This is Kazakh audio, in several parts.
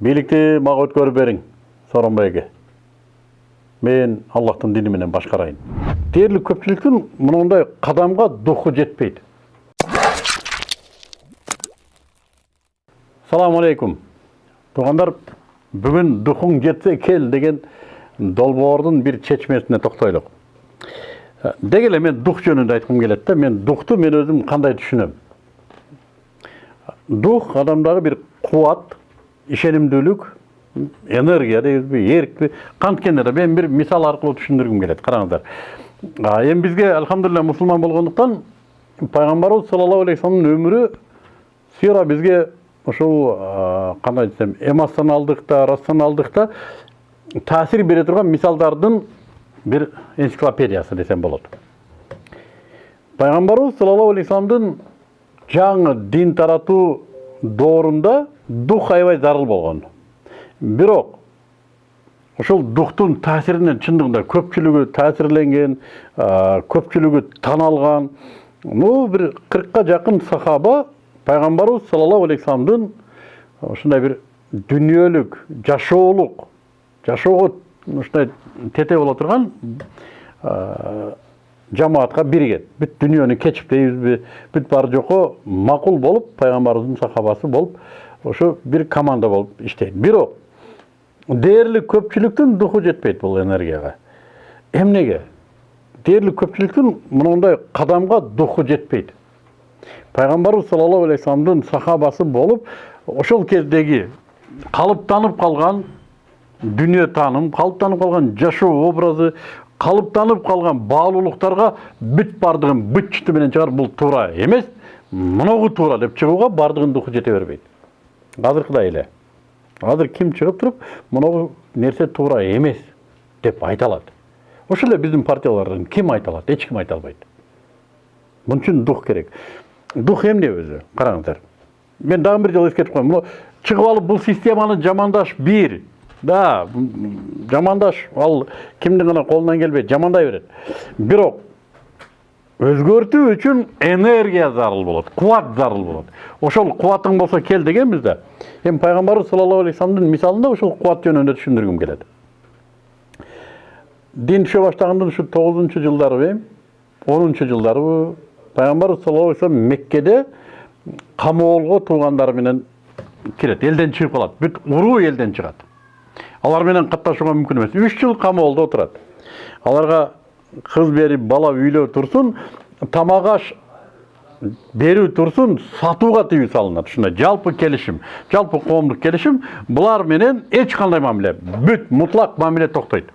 бийликти мага өткөрүп бериң сооронбай мен аллахтын дини менен башкарайын дээрлик көпчүлүктүн мындай кадамга духу жетпейт салам алейкум туугандар бүгүн духуң жетсе кел деген долбоордун бир чечмесине токтойлук деги эле мен дух жөнүндө айткым келет да мен духту мен өзүм кандай түшүнөм дух адамдагы бир кубат ишенимдүүлүк энергия дейбизби эркпи канткенде мен бир мисал аркылуу түшүндүргүм келет караңыздар. Эми бизге альхамдулилля мусулман болгондуктан пайгамбарыбыз саллаллаху алейхи вассаламдын өмүрү сира бизге ушул кандай десем эмоционалдык да рационалдык да таасир бере турган мисалдардын бир энциклопедиясы десем болот. Пайгамбарыбыз саллаллаху алейхи вассаламдын жаңы дин таратуу доорунда дух аябай зарыл болгон бирок ушул духтун таасиринен чындыгында көпчүлүгү таасирленген көпчүлүгү таналган ну бир кыркка жакын сахаба пайгамбарыбыз саллаллаху алейхи вассаламдын ушундай бир дүнүйөлүк жашоолук жашоого ушундай тете боло турган жамаатка биригет бүт дүйнөнү кечип дейбизби бүт баары жокко макул болуп пайгамбарыбыздын сахабасы болуп ошо бир команда болуп иштейт бирок дээрлик көпчүлүктүн духу жетпейт бул энергияга. Эмнеге дээрлик көпчүлүктүн мондай кадамга духу жетпейт. Пайгамбарыбыз саллаллаху алейхи вассаламдын сахабасы болуп ошол кездеги калыптанып калган дүнүйө тааным калыптанып калган жашоо образы калыптанып калган баалуулуктарга бүт баардыгын быт чыты менен чыгарып бул туура эмес моногу туура деп чыгууга баардыгынын духу жете бербейт азыркыдай эле азыр ким чыгып туруп моногу нерсе туура эмес деп айта алат ошол эле биздин партиялардан ким айта алат эч ким айта албайт мун үчүн дух керек дух эмне өзү караңыздар мен дагы бир жолу эскертип коеюн чыгып алып бул системаны жамандаш бир да жамандаш ал кимдин гана колунан келбейт жамандай берет бирок өзгөртүү үчүн энергия зарыл болот кубат зарыл болот. Ошол кубатың болсо кел дегенбиз да эми пайгамбарыбыз саллаллаху алейхи вассаламдын мисалында ушул кубат жөнүндө түшүндүргүм келет. Дин түшө баштаганда ушу тогузунчу жылдарыбы онунчу жылдарыбы пайгамбарыбыз саллаллаху алейхи вассалам меккеде камоолго туугандары менен кирет элден чыгып калат. Бүт уруу элден чыгат. Алар менен катташууга мүмкүн эмес. Үч жыл камоолдо отурат. Аларга кыз берип бала үйлөө турсун тамак аш берүү турсун сатууга тыюу салынат. Ушундай жалпы келишим жалпы коомдук келишим. Булар менен эч кандай мамиле бүт мутлак мамиле токтойт.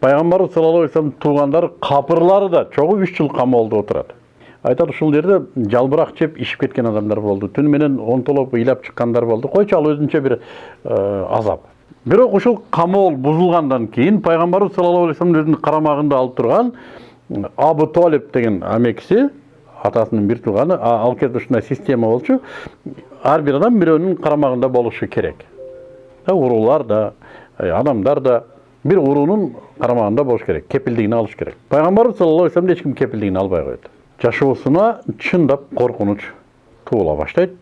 Пайгамбарыбыз саллаллаху алейхи вассаламдын туугандары капырлары да чогуу үч жыл камоолдо отурат. Айтат ушул жерде жалбырак жеп ишип кеткен адамдар болду. Түнү менен онтолоп ыйлап чыккандар болду. Койчу ал өзүнчө бир азап. Бирок ушул камоол бузулгандан кийин пайгамбарыбыз саллаллаху алейхи вассалам өзүнүн карамагында алып турган абу толип деген амекиси атасынын бир тууганы ал кезде ушундай система болчу ар бир адам бирөөнүн карамагында болушу керек. Уруулар да адамдар да бир уруунун карамагында болуш керек кепилдигин алыш керек. Пайгамбарыбыз саллаллаху алейхи вассаламды эч ким кепилдигин албай коет. Жашоосуна чындап коркунуч туула баштайт.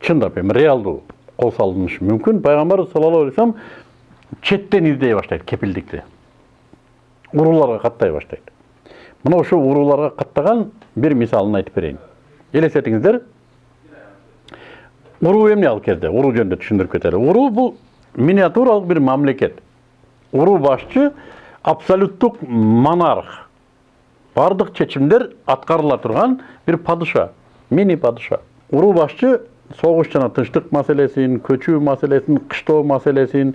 Чындап эми реалдуу. Кол салынышы мүмкүн пайгамбарыбыз саллаллаху алейхи вассалам четтен издей баштайт кепилдикти урууларга каттай баштайт мына ошо урууларга каттаган бир мисалын айтып берейин элестетиңиздер уруу эмне ал кезде уруу жөнүндө түшүндүрүп кетели уруу бул миниатюралык бир мамлекет уруу башчы абсолюттук монарх. Баардык чечимдер аткарыла турган бир падыша мини падыша уруу башчы согуш жана тынчтык маселесин көчүү маселесин кыштоо маселесин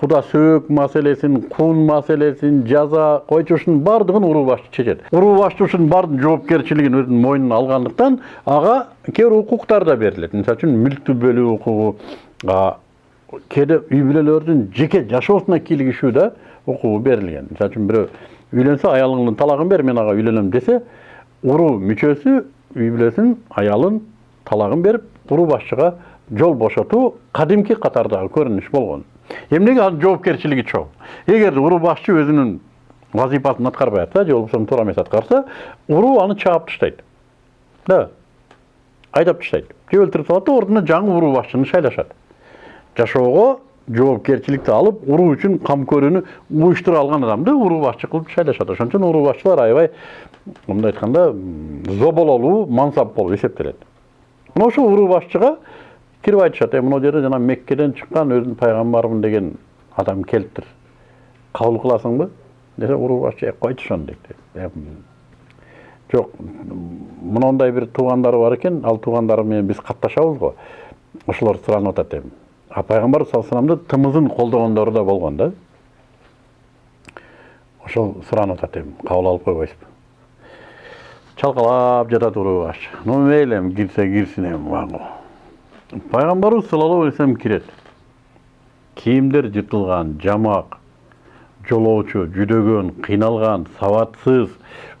куда сөөк маселесин кун маселесин жаза койчу ушунун баардыгын уруу башчы чечет уруу башчы ушунун баардык жоопкерчилигин өзүнүн мойнуна алгандыктан ага кээ бир укуктар да берилет мисалы үчүн мүлктү бөлүү укугу кээде үй бүлөлөрдүн жеке жашоосуна кийлигишүү да укугу берилген мисалы үчүн бирөө үйлөнсө аялыңдын талагын бер мен ага үйлөнөм десе уруу мүчөсү үй бүлөсүн аялын талагын берип уруу башчыга жол бошотуу кадимки катардагы көрүнүш болгон эмнеге анын жоопкерчилиги чоң? Эгер уруу башчы өзүнүн вазифасын аткарбай атса же болбосо туура эмес аткарса уруу аны чаап таштайт да. Айдап таштайт же өлтүрүп салат да ордуна жаңы уруу башчыны шайлашат жашоого жоопкерчиликти алып уруу үчүн кам көрүүнү уюштура алган адамды уруу башчы кылып шайлашат ошон үчүн уруу башчылар аябай мындай айтканда зобололуу мансап болуп эсептелет. Мына ошол уруу башчыга кирип айтышат э мына жерде жана меккеден чыккан өзүн пайгамбармын деген адам келиптир. Кабыл кыласыңбы? Десе уруу башчы «Э, койчу ошону дейт. «Э, жок мындай бир туугандары бар экен ал туугандары менен биз катташабыз го. Ошолор суранып атат эми а пайгамбар саллаллаху алейхи тымызын колдогондору да болгон да. Ошол суранып атат эми кабыл алып койбойсузбу чалкалап жатат уруу ну мейли эми кирсе кирсин эми магул пайгамбарыбыз саллаллаху алейхи вассалам кирет. Кийимдер жыртылган жамак жолоочу жүдөгөн кыйналган сабатсыз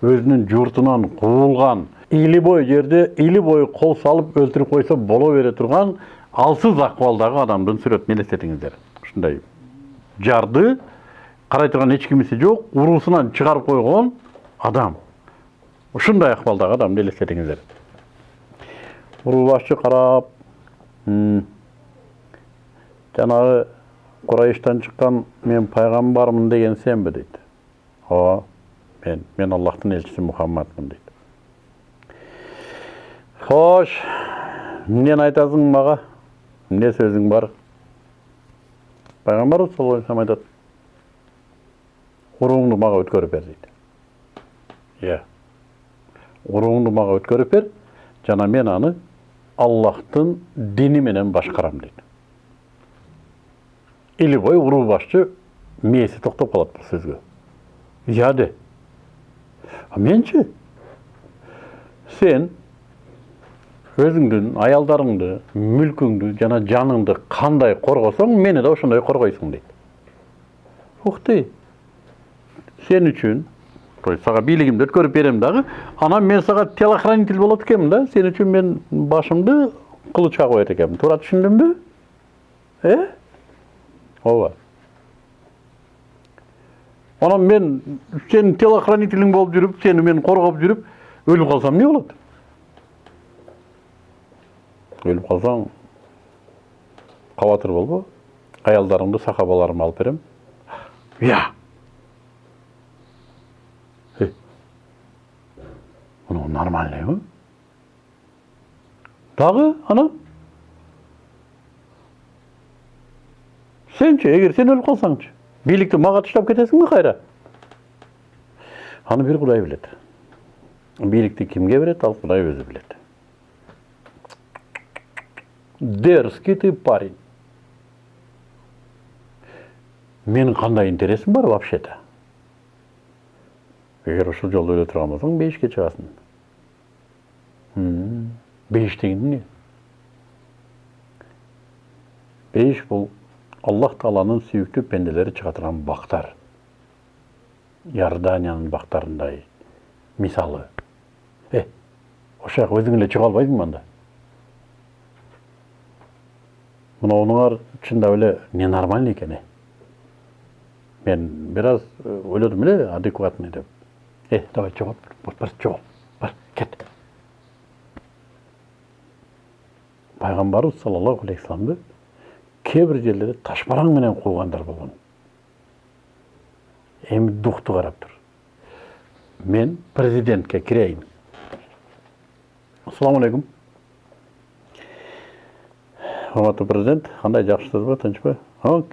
өзүнүн журтунан куулган или бой жерде или бой кол салып өлтүрүп койсо боло бере турган алсыз акыбалдагы адамдын сүрөтүн элестетиңиздер ушундай. Жарды карай турган эч кимиси жок уруусунан чыгарып койгон адам ушундай акыбалдагы адамды элестетиңиздер уруу башчы карап жанагы курайыштан чыккан мен пайгамбармын деген сенби дейт ооба мен мен аллахтын элчиси мухаммадмын дейт хош эмнени айтасың мага эмне сөзүң бар пайгамбарыбыз саллаллаху алейхи айтат урууңду мага өткөрүп бер дейт иә урууңду мага өткөрүп бер жана мен аны аллахтын дини менен башкарам или бой уруу башчы мээси токтоп калат бул сөзгө де а менчи сен өзүңдүн аялдарыңды мүлкүңдү жана жаныңды кандай коргосоң мени да ошондой коргойсуң дейт ух ты сен үчүн то есть сага бийлигимди өткөрүп берем дагы анан мен сага телохранитель болот экенмин да. Сен үчүн мен башымды кылычка коет экенмин туура түшүндүмбү э ооба анан мен сенин телохранителиң болуп жүрүп сени мен коргоп жүрүп өлүп калсам эмне болот өлүп калсаң кабатыр болбо аялдарыңды сахабаларыма алып берем иә мынау нормальный ғой дагы анан сенчи эгер сен өлүп калсаңчы бийликти мага таштап кетесиңби кайра аны бир кудай билет бийликти кимге берет ал кудай өзү билет дерзкий ты парень менин кандай интересим бар вообще то эгер ушул жолдо өлө турган болсоң бейишке чыгасың бейиш деген эмне бейиш бул аллах тааланын сүйүктүү пенделери чыга турган бактар иорданиянын бактарындай мисалы э ошол жака өзүң эле чыга албайсыңбы анда мынауыңар чындап эле ненормальный экен э мен бир аз ойлодум эле адекватный деп э давай бар жогол бар кет пайгамбарыбыз саллаллаху алейхи вассаламды кээ бир жерлерде ташбараң менен куугандар болгон эми духту карап тур мен президентке кирейин ассаламу алейкум урматтуу президент кандай жакшысызбы тынчпы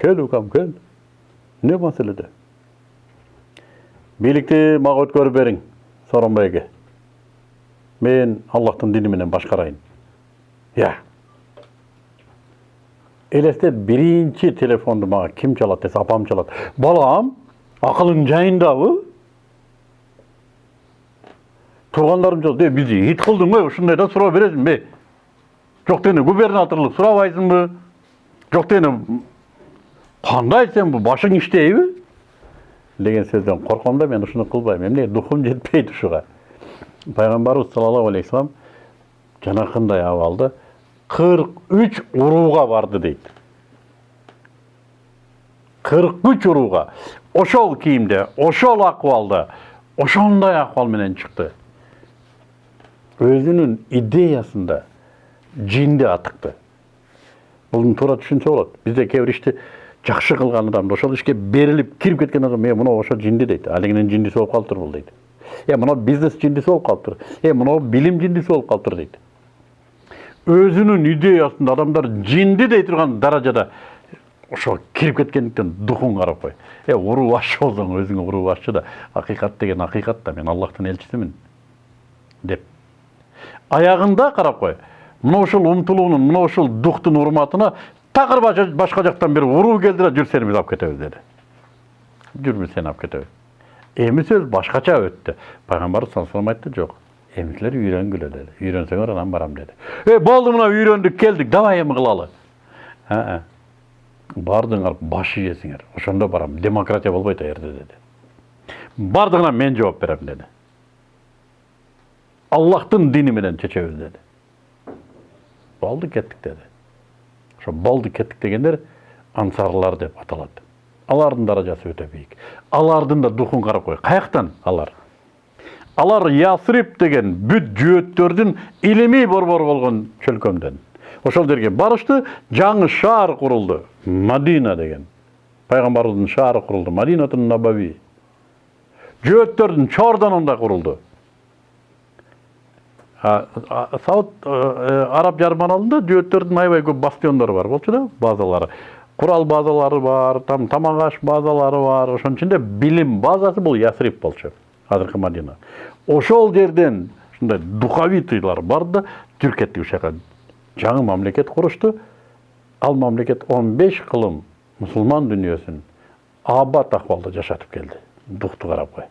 кел укам кел эмне маселеде бийликти мага өткөрүп бериң сооронбайге мен аллахтын дини менен башкарайын иә елестет биринчи телефонду мага ким чалат десе апам чалат балам акылың жайындабы тургандарым жок бизди ит кылдыңбы ушундай да суроо бересиңби жок дегенде губернаторлук сурабайсыңбы жок дегенде кандай сен башың иштейби деген сөздөн корком да мен ушуну кылбайм эмне духум жетпейт ушуга пайгамбарыбыз саллаллаху алейхи вассалам жанакындай абалды 43 уруға барды дейді. 43 уруға. Ошол кийимде ошол акыбалда ошондой акыбал менен чыкты. Өзүнүн идеясында жинди атыкты. Бұны тура түшінсе Бизде бізде бир ишти жакшы қылған адамды ошол ишке беріліп кирип кеткен адам «Э, е муну ошо жинди дейт. Алигинин жиндиси болуп калыптыр бул дейт. Э, муну бизнес жиндиси болуп калыптыр «Э, е муну билим жиндиси болуп калыптыр дейт. Өзүнүн идеясында адамдар жинди дей турган даражада ошо кирип кеткендиктен духун карап кой. Е уруу башчы болсоң өзүңө уруу башчы да акыйкат деген акыйкат да мен Аллахтын элчисимин деп. Аягында карап кой. Мына ушул умтулуунун, мына ушул духтун урматына такыр башка жактан бир уруу келди да жүр сени биз алып кетебиз деди. Жүр биз сени алып кетебиз. Эми сөз башкача өттү. Пайгамбар саллаллаху алейхи айтты жок. Силер үйрөнгүлө деди. Үйрөнсөңөр анан барам деди. Э болду мына үйрөндүк келдик, давай эми кылалы. А, бардыңар баш ийесиңер. Ошондо барам. Демократия болбойт жерде деди. Бардыгына мен жооп берем деди. Аллахтын дини менен чечебиз деди. Болду кеттик деди. Ошо болду кеттик дегендер ансарлар деп аталат. Алардын даражасы өтө бийик. Алардын да духун карап кой. Каяктан алар? Алар Ясрип деген бүт жөөттөрдүн илимий борбору болгон чөлкөмдөн. Ошол жерге барышты, жаңы шаар курулду. Мадина деген. Пайгамбардын шаары курулду. Мадинатун Набави. Жөөттөрдүн чордонунда курулду. Сауд Араб жарманалында жөөттөрдүн аябай көп бастиондору бар болчу да, базалары. Курал базалары бар, там тамак базалары бар. Ошонун ичинде билим базасы бул Ясрип болчу. Азыркы Мадина. Ошол жерден ушундай духовитыйлар бар да, ушака. Жаңы мамлекет курушту. Ал мамлекет 15 кылым мусулман дүнүйөсүн абат акыбалда жашатып келди. Духту карап кой.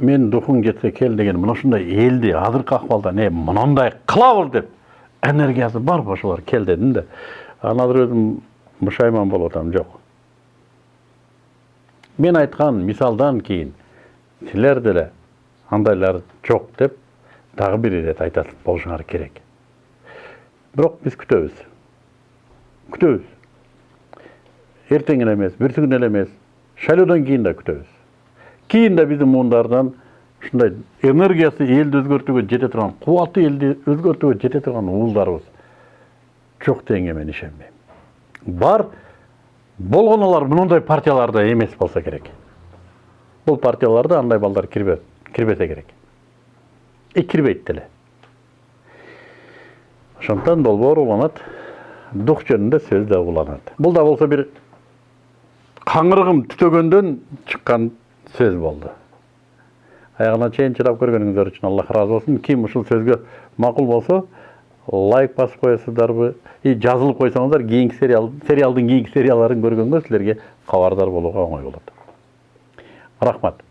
мен духун кетсе кел деген мына ушундай элди азыркы акыбалда не мынандай кылабыз деп энергиясы бар ошолор кел дедим да анан азыр өзүм мушайман болуп жок мен айткан мисалдан кийин силер деле андайлар жок деп дагы бир ирет айтат болушуңар керек бирок биз күтөбүз күтөбүз эртең эле эмес күнү эле эмес шайлоодон кийин да күтөбүз кийин да биздин муундардан ушундай энергиясы элди өзгөртүүгө жете турган кубаты элди өзгөртүүгө жете турган уулдарыбыз жок дегенге мен ишенбейм бар болгон алар мындай партияларда эмес болсо керек. Бул партияларда андай балдар кирбесе керек. И кирбейт деле ошондуктан долбоор уланат дух жөнүндө сөз да уланат бул да болсо бир каңырыгым түтөгөндөн чыккан сөз болды. Аяғына чейин чыдап көргөнүңүздөр үчүн аллах ыраазы болсун ким ушул сөзгө макул болсо лайк басып коесуздарбы и жазылып койсоңуздар кийинки сериал сериалдын кийинки серияларын көргөнгө силерге кабардар болууга оңой болот рахмат.